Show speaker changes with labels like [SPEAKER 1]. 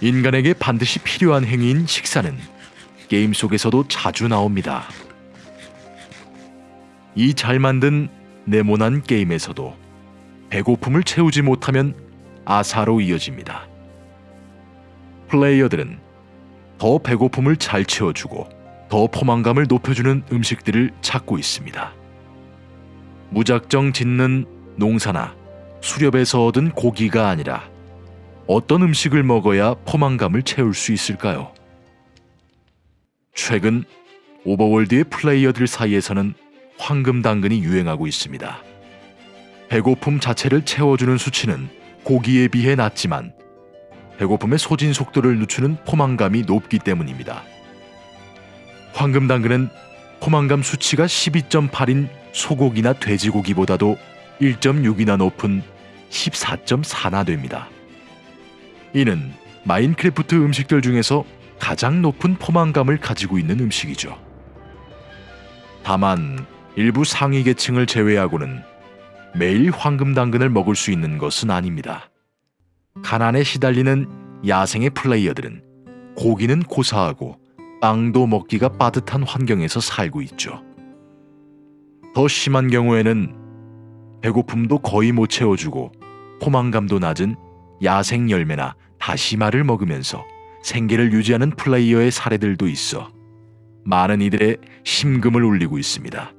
[SPEAKER 1] 인간에게 반드시 필요한 행위인 식사는 게임 속에서도 자주 나옵니다. 이 잘 만든 네모난 게임에서도 배고픔을 채우지 못하면 아사로 이어집니다. 플레이어들은 더 배고픔을 잘 채워주고 더 포만감을 높여주는 음식들을 찾고 있습니다. 무작정 짓는 농사나 수렵에서 얻은 고기가 아니라 어떤 음식을 먹어야 포만감을 채울 수 있을까요? 최근 오버월드의 플레이어들 사이에서는 황금 당근이 유행하고 있습니다. 배고픔 자체를 채워주는 수치는 고기에 비해 낮지만 배고픔의 소진 속도를 늦추는 포만감이 높기 때문입니다. 황금 당근은 포만감 수치가 12.8인 소고기나 돼지고기보다도 1.6이나 높은 14.4나 됩니다. 이는 마인크래프트 음식들 중에서 가장 높은 포만감을 가지고 있는 음식이죠. 다만 일부 상위 계층을 제외하고는 매일 황금 당근을 먹을 수 있는 것은 아닙니다. 가난에 시달리는 야생의 플레이어들은 고기는 고사하고 빵도 먹기가 빠듯한 환경에서 살고 있죠. 더 심한 경우에는 배고픔도 거의 못 채워주고 포만감도 낮은 야생 열매나 다시마를 먹으면서 생계를 유지하는 플레이어의 사례들도 있어 많은 이들의 심금을 울리고 있습니다.